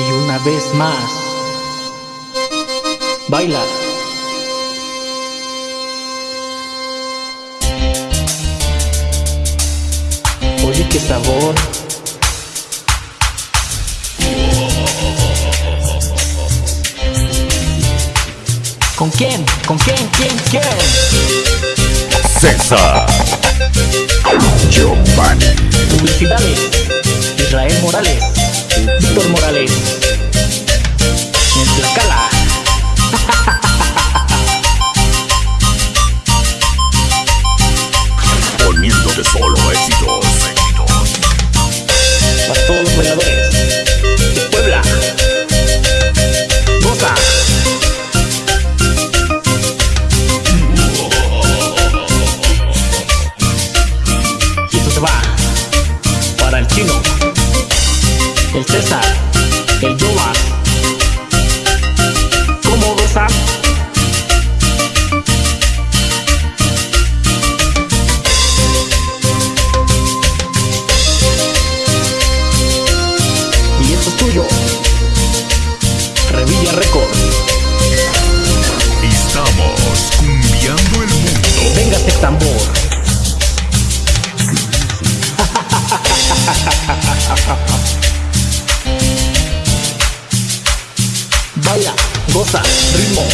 Y una vez más, baila. Oye, qué sabor. ¿Con quién? ¿Con quién? ¿Quién? ¿Quién? César Giovanni Publicidades. Israel Morales. El chino, el César, el Yoma. ¿Cómo goza? Y esto es tuyo. Revilla Record. Estamos cumbiando el mundo. Venga este tambor. Goza, ritmo.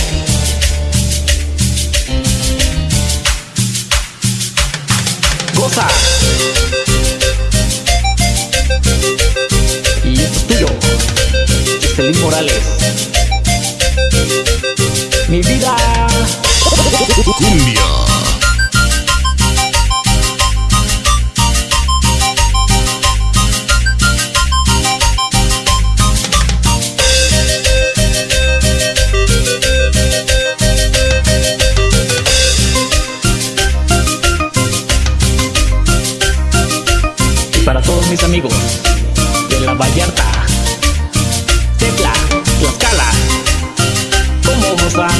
Goza. Y esto es tuyo. Estelín Morales. Mi vida. Cumbia. Para todos mis amigos de La Vallarta, Tecla, Tlaxcala, ¿cómo gozan?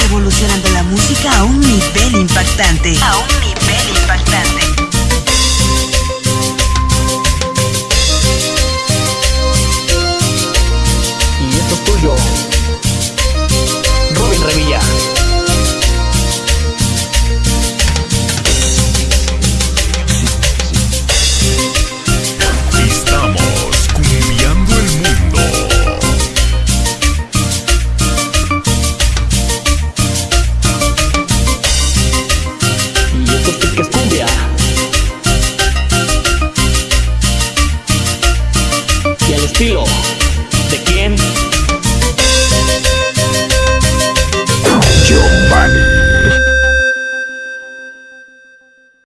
Revolucionando la música a un nivel impactante. A un nivel impactante. estilo. ¿De quién?